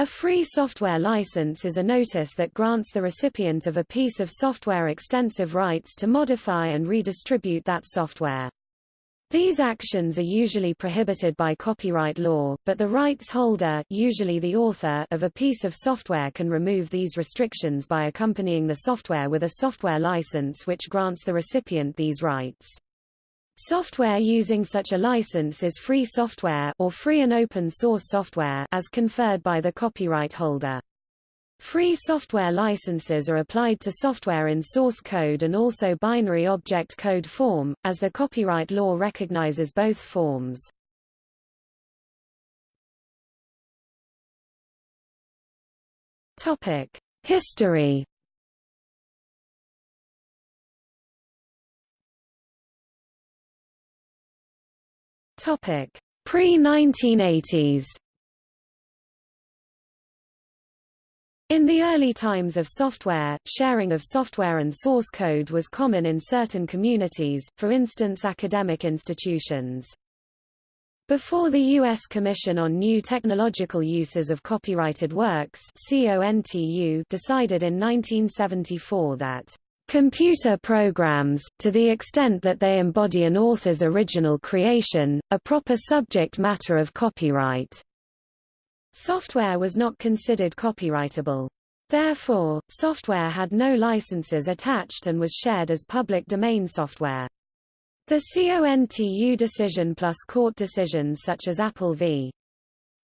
A free software license is a notice that grants the recipient of a piece of software extensive rights to modify and redistribute that software. These actions are usually prohibited by copyright law, but the rights holder usually the author of a piece of software can remove these restrictions by accompanying the software with a software license which grants the recipient these rights. Software using such a license is free software or free and open source software as conferred by the copyright holder. Free software licenses are applied to software in source code and also binary object code form, as the copyright law recognizes both forms. History Topic: Pre-1980s. In the early times of software, sharing of software and source code was common in certain communities, for instance academic institutions. Before the U.S. Commission on New Technological Uses of Copyrighted Works decided in 1974 that Computer programs, to the extent that they embody an author's original creation, a proper subject matter of copyright. Software was not considered copyrightable. Therefore, software had no licenses attached and was shared as public domain software. The CONTU decision plus court decisions such as Apple v.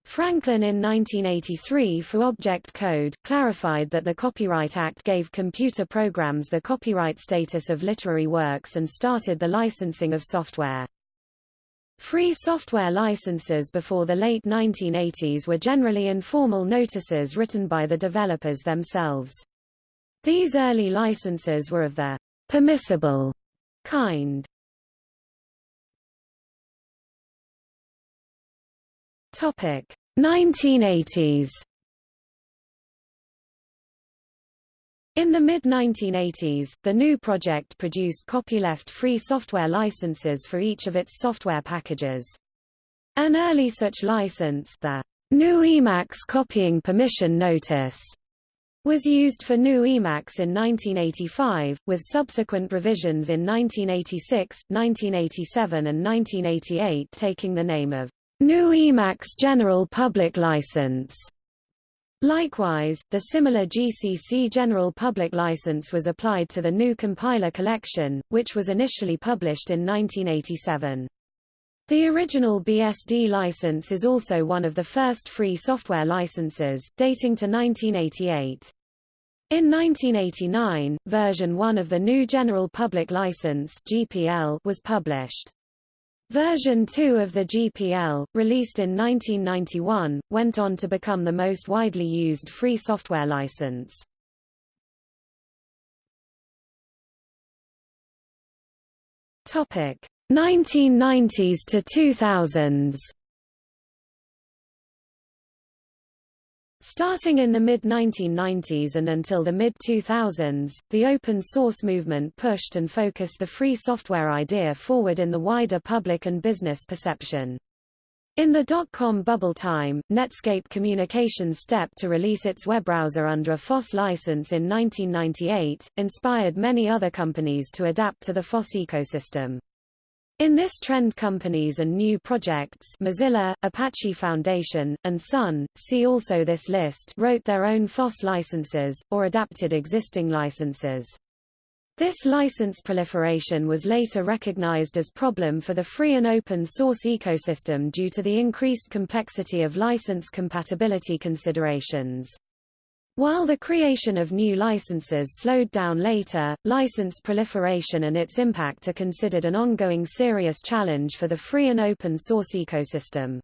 Franklin in 1983 for Object Code, clarified that the Copyright Act gave computer programs the copyright status of literary works and started the licensing of software. Free software licenses before the late 1980s were generally informal notices written by the developers themselves. These early licenses were of the permissible kind. Topic 1980s. In the mid-1980s, the GNU project produced copyleft-free software licenses for each of its software packages. An early such license, the GNU Emacs Copying Permission Notice, was used for GNU Emacs in 1985, with subsequent revisions in 1986, 1987 and 1988 taking the name of GNU Emacs General Public License. Likewise, the similar GCC General Public License was applied to the GNU Compiler Collection, which was initially published in 1987. The original BSD license is also one of the first free software licenses, dating to 1988. In 1989, version 1 of the GNU General Public License (GPL) was published. Version 2 of the GPL, released in 1991, went on to become the most widely used free software license. Topic 1990s to 2000s Starting in the mid-1990s and until the mid-2000s, the open source movement pushed and focused the free software idea forward in the wider public and business perception. In the dot-com bubble time, Netscape Communications stepped to release its web browser under a FOSS license in 1998, inspired many other companies to adapt to the FOSS ecosystem. In this trend companies and new projects Mozilla, Apache Foundation, and Sun, see also this list wrote their own FOSS licenses, or adapted existing licenses. This license proliferation was later recognized as problem for the free and open source ecosystem due to the increased complexity of license compatibility considerations. While the creation of new licenses slowed down later, license proliferation and its impact are considered an ongoing serious challenge for the free and open source ecosystem.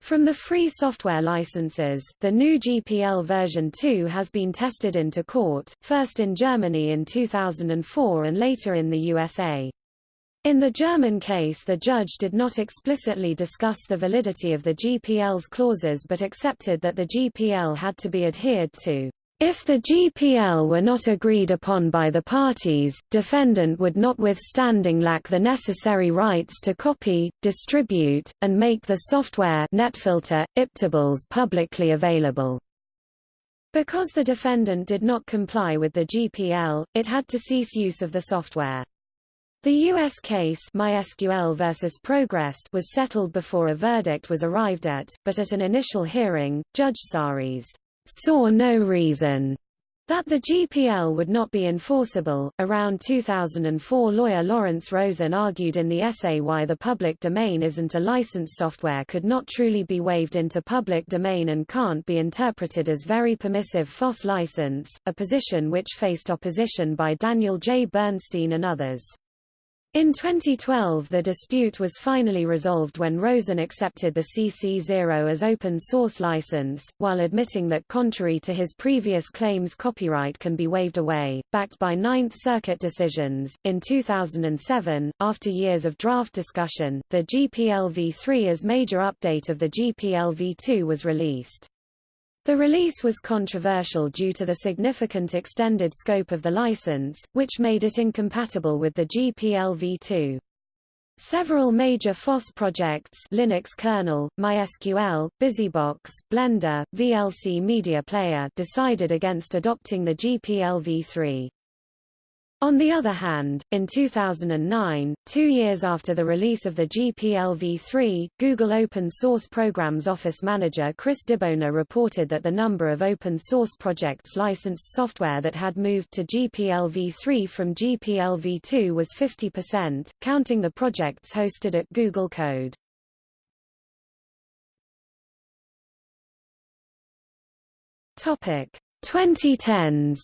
From the free software licenses, the GNU GPL version 2 has been tested into court, first in Germany in 2004 and later in the USA. In the German case the judge did not explicitly discuss the validity of the GPL's clauses but accepted that the GPL had to be adhered to. If the GPL were not agreed upon by the parties, defendant would notwithstanding lack the necessary rights to copy, distribute, and make the software netfilter, iptables publicly available. Because the defendant did not comply with the GPL, it had to cease use of the software. The U.S. case MySQL versus Progress was settled before a verdict was arrived at, but at an initial hearing, Judge Saris saw no reason that the GPL would not be enforceable. Around 2004, lawyer Lawrence Rosen argued in the essay Why the Public Domain Isn't a License Software could not truly be waived into public domain and can't be interpreted as very permissive FOSS license, a position which faced opposition by Daniel J. Bernstein and others. In 2012 the dispute was finally resolved when Rosen accepted the CC0 as open source license, while admitting that contrary to his previous claims copyright can be waived away, backed by Ninth Circuit decisions. In 2007, after years of draft discussion, the GPLv3 as major update of the GPLv2 was released. The release was controversial due to the significant extended scope of the license, which made it incompatible with the GPLv2. Several major FOSS projects Linux kernel, MySQL, BusyBox, Blender, VLC Media Player decided against adopting the GPLv3. On the other hand, in 2009, two years after the release of the GPLv3, Google Open Source Programs Office Manager Chris DiBona reported that the number of open source projects licensed software that had moved to GPLv3 from GPLv2 was 50%, counting the projects hosted at Google Code. Topic 2010s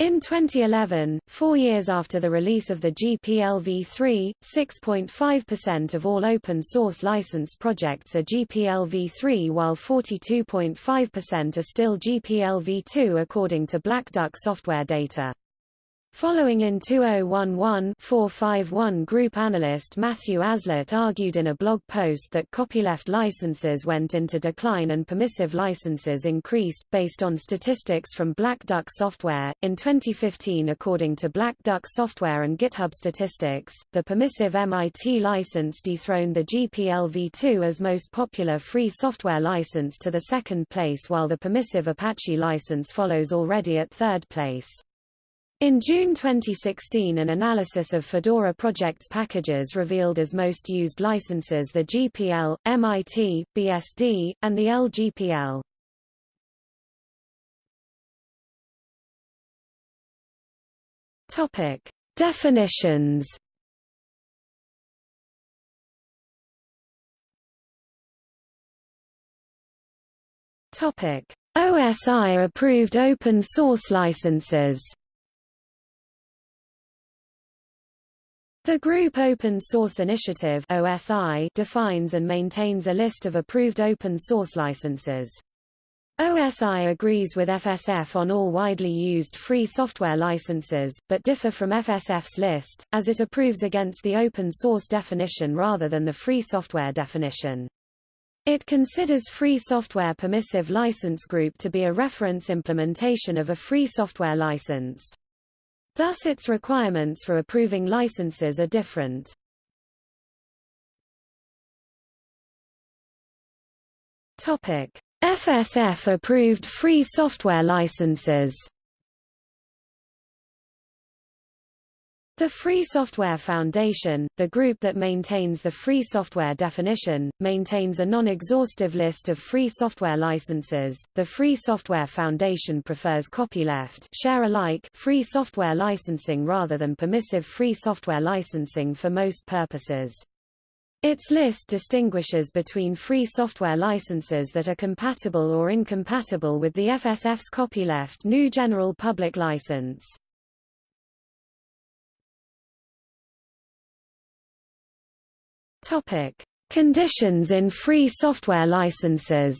In 2011, four years after the release of the GPLv3, 6.5% of all open-source license projects are GPLv3 while 42.5% are still GPLv2 according to Black Duck software data. Following in 2011-451 group analyst Matthew Aslett argued in a blog post that copyleft licenses went into decline and permissive licenses increased, based on statistics from Black Duck Software. In 2015 according to Black Duck Software and GitHub statistics, the permissive MIT license dethroned the GPL-v2 as most popular free software license to the second place while the permissive Apache license follows already at third place. In June 2016 an analysis of Fedora Project's packages revealed as most used licenses the GPL, MIT, BSD, and the LGPL. Topic: Definitions. Topic: OSI approved open source licenses. The Group Open Source Initiative OSI defines and maintains a list of approved open source licenses. OSI agrees with FSF on all widely used free software licenses, but differ from FSF's list, as it approves against the open source definition rather than the free software definition. It considers free software permissive license group to be a reference implementation of a free software license. Thus its requirements for approving licenses are different. Topic: FSF approved free software licenses. The Free Software Foundation, the group that maintains the free software definition, maintains a non-exhaustive list of free software licenses. The Free Software Foundation prefers copyleft share alike free software licensing rather than permissive free software licensing for most purposes. Its list distinguishes between free software licenses that are compatible or incompatible with the FSF's copyleft GNU General Public License. Topic: Conditions in free software licenses.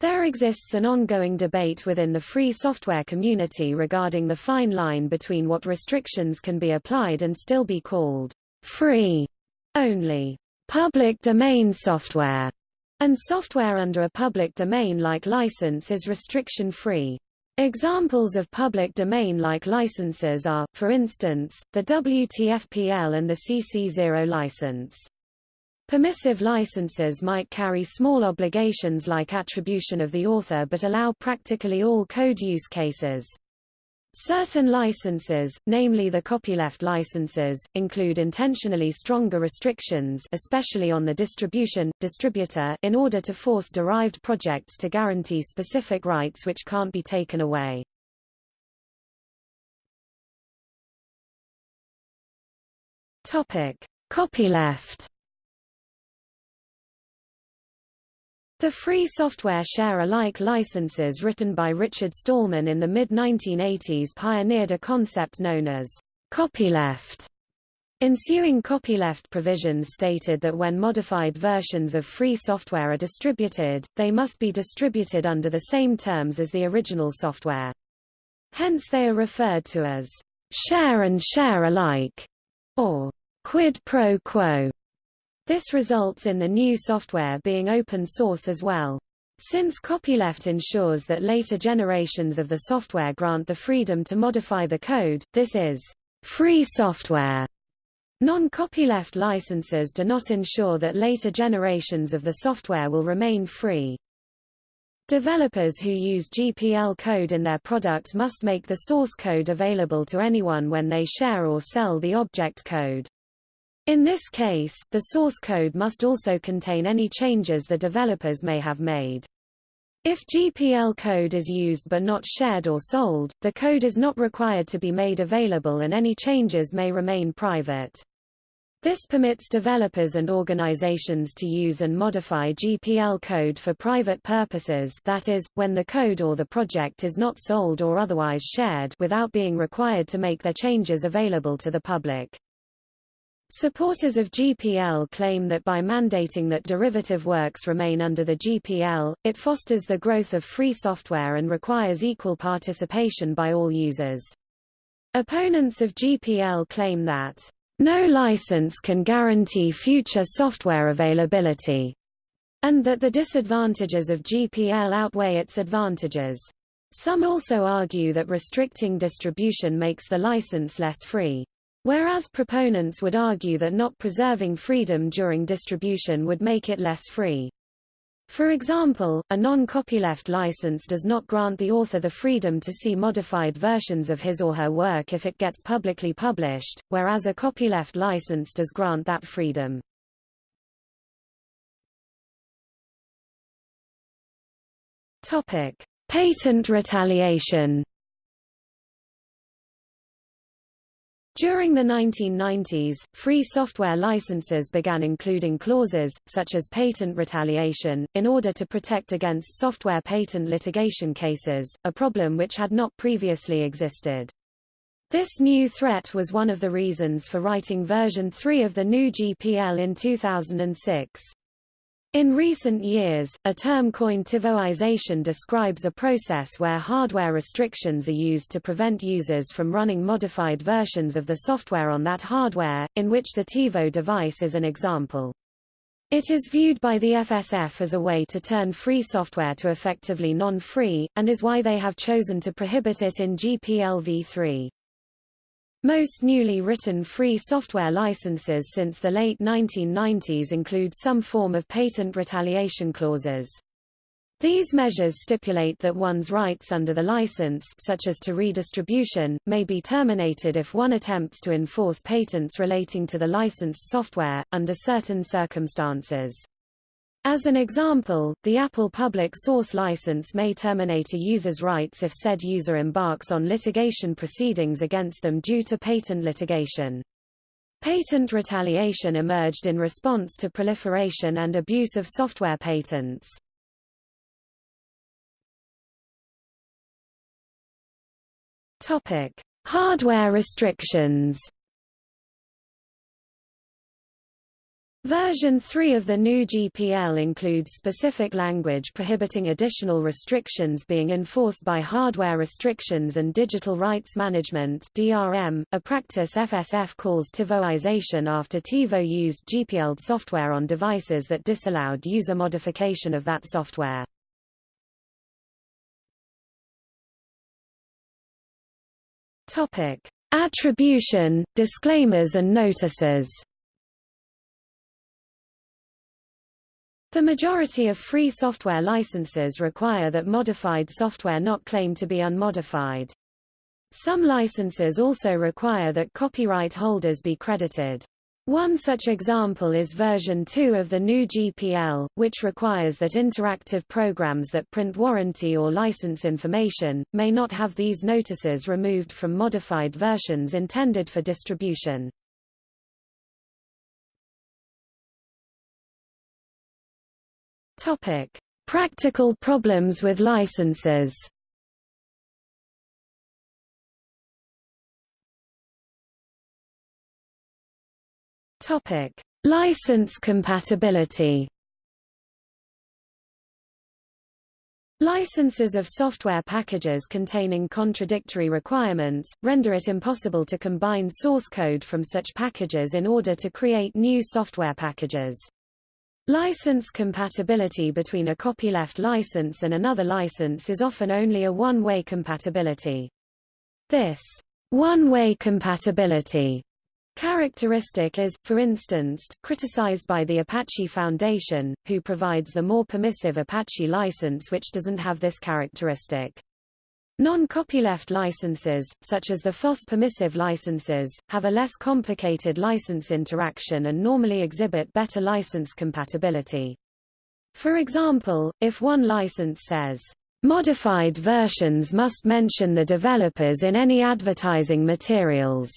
There exists an ongoing debate within the free software community regarding the fine line between what restrictions can be applied and still be called free only. Public domain software and software under a public domain-like license is restriction-free. Examples of public domain-like licenses are, for instance, the WTFPL and the CC0 license. Permissive licenses might carry small obligations like attribution of the author but allow practically all code use cases. Certain licenses, namely the copyleft licenses, include intentionally stronger restrictions especially on the distribution, distributor in order to force derived projects to guarantee specific rights which can't be taken away. Copyleft The free software share-alike licenses written by Richard Stallman in the mid-1980s pioneered a concept known as copyleft. Ensuing copyleft provisions stated that when modified versions of free software are distributed, they must be distributed under the same terms as the original software. Hence they are referred to as share and share alike, or quid pro quo. This results in the new software being open source as well. Since copyleft ensures that later generations of the software grant the freedom to modify the code, this is free software. Non-copyleft licenses do not ensure that later generations of the software will remain free. Developers who use GPL code in their product must make the source code available to anyone when they share or sell the object code. In this case, the source code must also contain any changes the developers may have made. If GPL code is used but not shared or sold, the code is not required to be made available and any changes may remain private. This permits developers and organizations to use and modify GPL code for private purposes that is, when the code or the project is not sold or otherwise shared without being required to make their changes available to the public. Supporters of GPL claim that by mandating that derivative works remain under the GPL, it fosters the growth of free software and requires equal participation by all users. Opponents of GPL claim that, "...no license can guarantee future software availability," and that the disadvantages of GPL outweigh its advantages. Some also argue that restricting distribution makes the license less free. Whereas proponents would argue that not preserving freedom during distribution would make it less free. For example, a non-copyleft license does not grant the author the freedom to see modified versions of his or her work if it gets publicly published, whereas a copyleft license does grant that freedom. Topic: Patent retaliation. During the 1990s, free software licenses began including clauses, such as patent retaliation, in order to protect against software patent litigation cases, a problem which had not previously existed. This new threat was one of the reasons for writing version 3 of the GNU GPL in 2006. In recent years, a term coined TiVoization describes a process where hardware restrictions are used to prevent users from running modified versions of the software on that hardware, in which the TiVo device is an example. It is viewed by the FSF as a way to turn free software to effectively non-free, and is why they have chosen to prohibit it in GPL v3. Most newly written free software licenses since the late 1990s include some form of patent retaliation clauses. These measures stipulate that one's rights under the license such as to redistribution, may be terminated if one attempts to enforce patents relating to the licensed software, under certain circumstances. As an example, the Apple Public Source License may terminate a user's rights if said user embarks on litigation proceedings against them due to patent litigation. Patent retaliation emerged in response to proliferation and abuse of software patents. Topic: Hardware restrictions. Version 3 of the GNU GPL includes specific language prohibiting additional restrictions being enforced by hardware restrictions and digital rights management DRM, a practice FSF calls TiVoization after TiVo used GPL software on devices that disallowed user modification of that software. Topic: Attribution, disclaimers and notices. The majority of free software licenses require that modified software not claim to be unmodified. Some licenses also require that copyright holders be credited. One such example is version 2 of the GNU GPL, which requires that interactive programs that print warranty or license information, may not have these notices removed from modified versions intended for distribution. Topic: Practical problems with licenses. Topic: License compatibility. Licenses of software packages containing contradictory requirements, render it impossible to combine source code from such packages in order to create new software packages. License compatibility between a copyleft license and another license is often only a one-way compatibility. This one-way compatibility characteristic is, for instance, criticized by the Apache Foundation, who provides the more permissive Apache license which doesn't have this characteristic. Non-copyleft licenses, such as the FOSS permissive licenses, have a less complicated license interaction and normally exhibit better license compatibility. For example, if one license says, "...modified versions must mention the developers in any advertising materials,"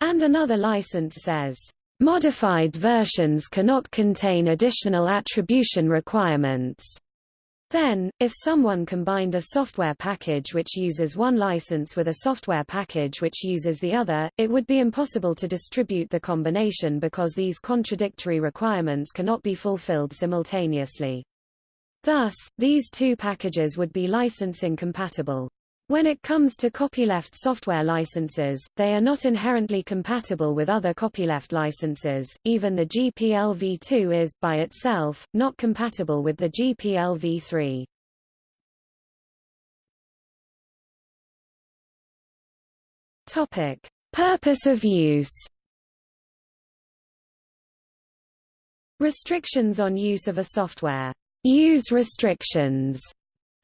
and another license says, "...modified versions cannot contain additional attribution requirements," Then, if someone combined a software package which uses one license with a software package which uses the other, it would be impossible to distribute the combination because these contradictory requirements cannot be fulfilled simultaneously. Thus, these two packages would be license incompatible. When it comes to copyleft software licenses, they are not inherently compatible with other copyleft licenses. Even the GPL v2 is, by itself, not compatible with the GPL v3. Topic: Purpose of use. Restrictions on use of a software. Use restrictions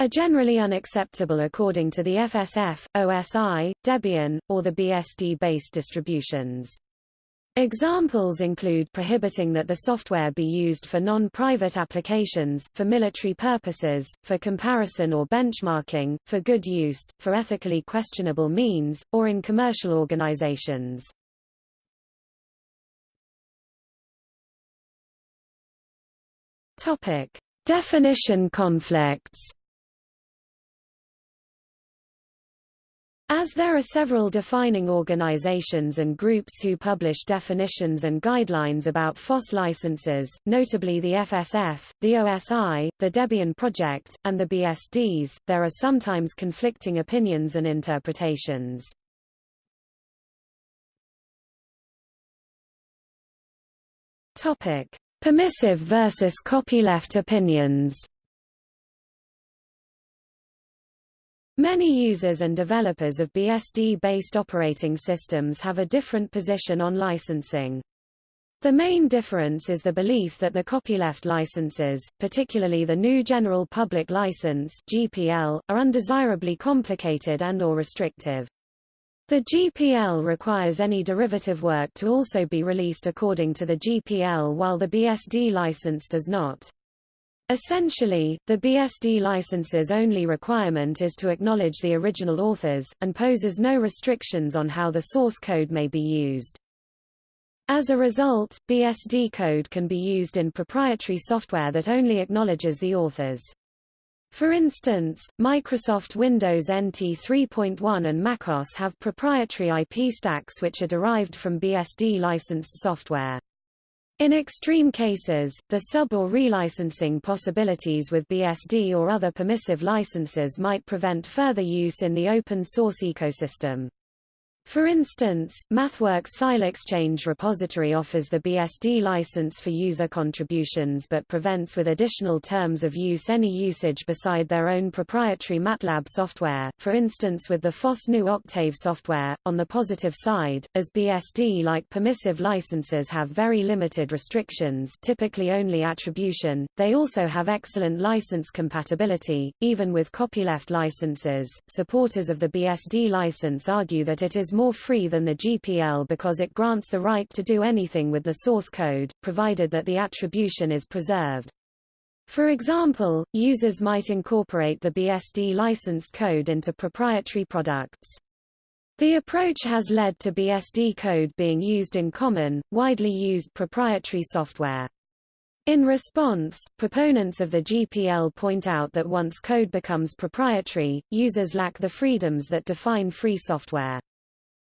are generally unacceptable according to the FSF, OSI, Debian, or the BSD-based distributions. Examples include prohibiting that the software be used for non-private applications, for military purposes, for comparison or benchmarking, for good use, for ethically questionable means, or in commercial organizations. Topic: Definition conflicts. As there are several defining organizations and groups who publish definitions and guidelines about FOSS licenses, notably the FSF, the OSI, the Debian Project, and the BSDs, there are sometimes conflicting opinions and interpretations. Permissive versus copyleft opinions. Many users and developers of BSD-based operating systems have a different position on licensing. The main difference is the belief that the copyleft licenses, particularly the GNU General Public License (GPL), are undesirably complicated and or restrictive. The GPL requires any derivative work to also be released according to the GPL while the BSD license does not. Essentially, the BSD license's only requirement is to acknowledge the original authors, and poses no restrictions on how the source code may be used. As a result, BSD code can be used in proprietary software that only acknowledges the authors. For instance, Microsoft Windows NT 3.1 and MacOS have proprietary IP stacks which are derived from BSD licensed software. In extreme cases, the sub- or relicensing possibilities with BSD or other permissive licenses might prevent further use in the open source ecosystem. For instance, MathWorks File Exchange repository offers the BSD license for user contributions but prevents with additional terms of use any usage beside their own proprietary MATLAB software, for instance with the FOSS GNU Octave software. On the positive side, as BSD-like permissive licenses have very limited restrictions typically only attribution, they also have excellent license compatibility, even with copyleft licenses. Supporters of the BSD license argue that it is more free than the GPL because it grants the right to do anything with the source code, provided that the attribution is preserved. For example, users might incorporate the BSD licensed code into proprietary products. The approach has led to BSD code being used in common, widely used proprietary software. In response, proponents of the GPL point out that once code becomes proprietary, users lack the freedoms that define free software.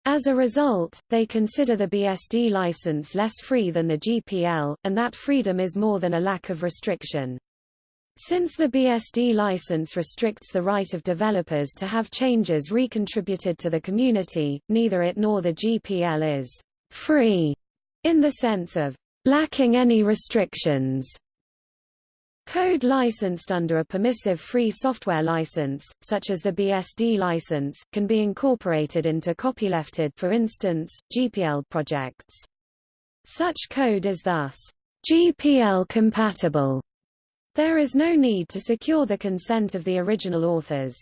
As a result, they consider the BSD license less free than the GPL, and that freedom is more than a lack of restriction. Since the BSD license restricts the right of developers to have changes recontributed to the community, neither it nor the GPL is free in the sense of lacking any restrictions. Code licensed under a permissive free software license, such as the BSD license, can be incorporated into copylefted for instance, GPL projects. Such code is thus GPL compatible. There is no need to secure the consent of the original authors.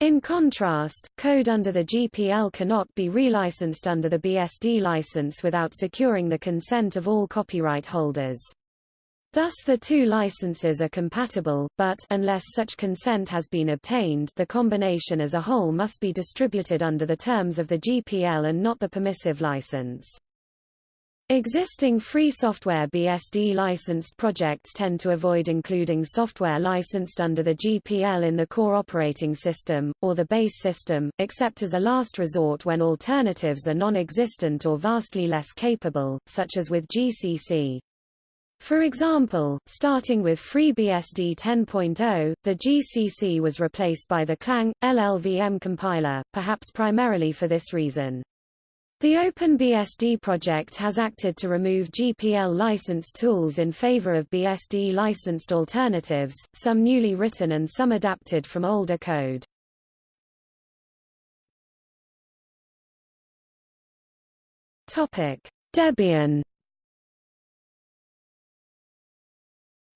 In contrast, code under the GPL cannot be relicensed under the BSD license without securing the consent of all copyright holders. Thus the two licenses are compatible, but unless such consent has been obtained the combination as a whole must be distributed under the terms of the GPL and not the permissive license. Existing free software BSD licensed projects tend to avoid including software licensed under the GPL in the core operating system, or the base system, except as a last resort when alternatives are non-existent or vastly less capable, such as with GCC. For example, starting with FreeBSD 10.0, the GCC was replaced by the Clang, LLVM compiler, perhaps primarily for this reason. The OpenBSD project has acted to remove GPL licensed tools in favor of BSD licensed alternatives, some newly written and some adapted from older code. Topic: Debian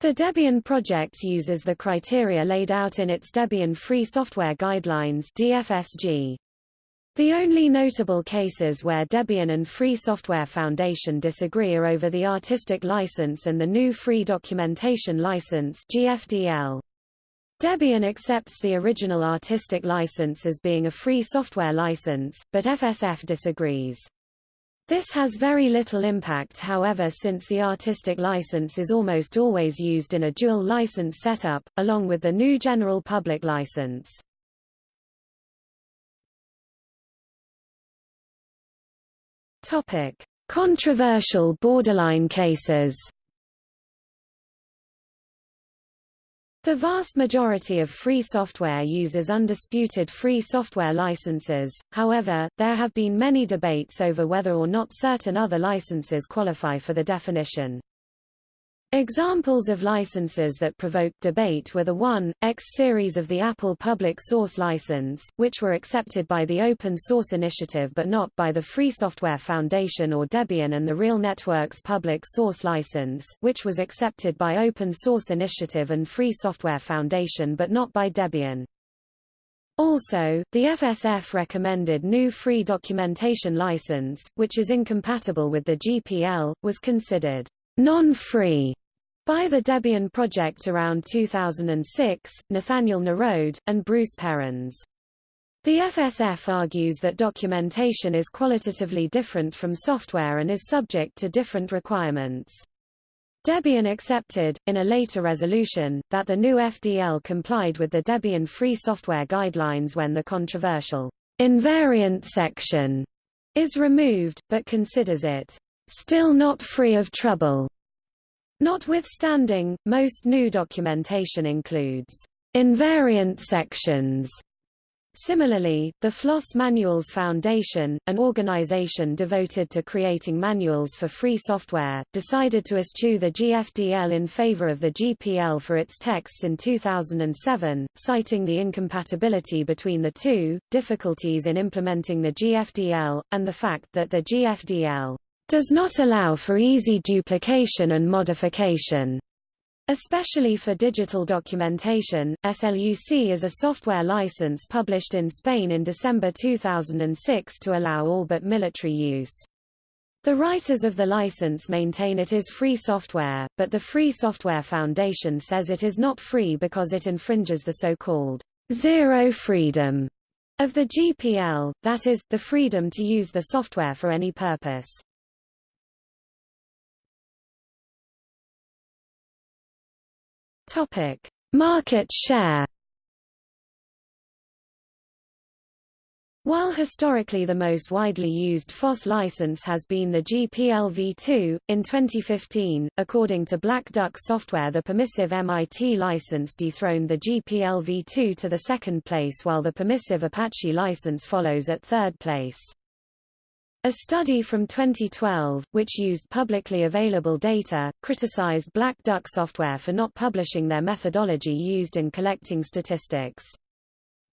The Debian project uses the criteria laid out in its Debian Free Software Guidelines DFSG. The only notable cases where Debian and Free Software Foundation disagree are over the artistic license and the GNU Free Documentation License GFDL. Debian accepts the original artistic license as being a free software license, but FSF disagrees. This has very little impact however since the artistic license is almost always used in a dual license setup, along with the GNU general public license. Topic: Controversial borderline cases. The vast majority of free software uses undisputed free software licenses, however, there have been many debates over whether or not certain other licenses qualify for the definition. Examples of licenses that provoked debate were the 1.x series of the Apple Public Source License, which were accepted by the Open Source Initiative but not by the Free Software Foundation or Debian and the Real Networks Public Source License, which was accepted by Open Source Initiative and Free Software Foundation but not by Debian. Also, the FSF recommended GNU Free Documentation License, which is incompatible with the GPL, was considered non-free by the Debian project around 2006, Nathanael Nerode, and Bruce Perens. The FSF argues that documentation is qualitatively different from software and is subject to different requirements. Debian accepted, in a later resolution, that the GNU FDL complied with the Debian Free Software Guidelines when the controversial invariant section is removed, but considers it still not free of trouble. Notwithstanding, most GNU documentation includes invariant sections Similarly, the FLOSS Manuals Foundation, an organization devoted to creating manuals for free software, decided to eschew the GFDL in favor of the GPL for its texts in 2007, citing the incompatibility between the two, difficulties in implementing the GFDL, and the fact that the GFDL does not allow for easy duplication and modification. Especially for digital documentation, SLUC is a software license published in Spain in December 2006 to allow all but military use. The writers of the license maintain it is free software, but the Free Software Foundation says it is not free because it infringes the so-called zero freedom of the GPL, that is, the freedom to use the software for any purpose. Topic: Market share. While historically the most widely used FOSS license has been the GPL-v2, in 2015, according to Black Duck Software the permissive MIT license dethroned the GPL-v2 to the second place while the permissive Apache license follows at third place. A study from 2012, which used publicly available data, criticized Black Duck software for not publishing their methodology used in collecting statistics.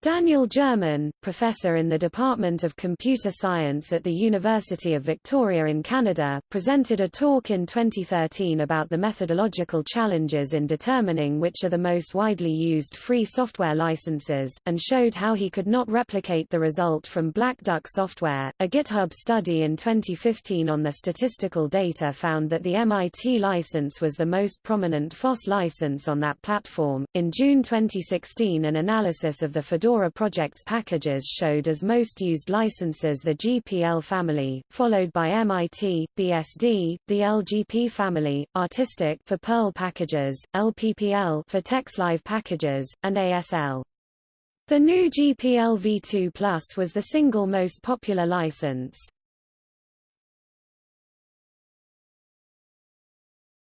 Daniel German, professor in the Department of Computer Science at the University of Victoria in Canada, presented a talk in 2013 about the methodological challenges in determining which are the most widely used free software licenses, and showed how he could not replicate the result from Black Duck software. A GitHub study in 2015 on the statistical data found that the MIT license was the most prominent FOSS license on that platform. In June 2016, an analysis of the Fedora Fedora project's packages showed as most used licenses the GPL family, followed by MIT, BSD, the LGP family, Artistic for Perl packages, LPPL for TeX Live packages, and ASL. The GNU GPL v2 Plus was the single most popular license.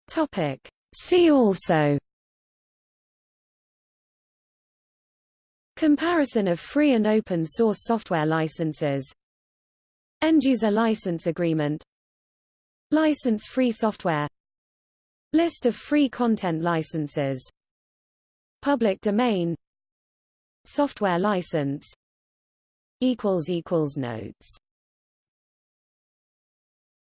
Topic. See also Comparison of free and open source software licenses. End-user license agreement. License-free software. List of free content licenses. Public domain. Software license. Notes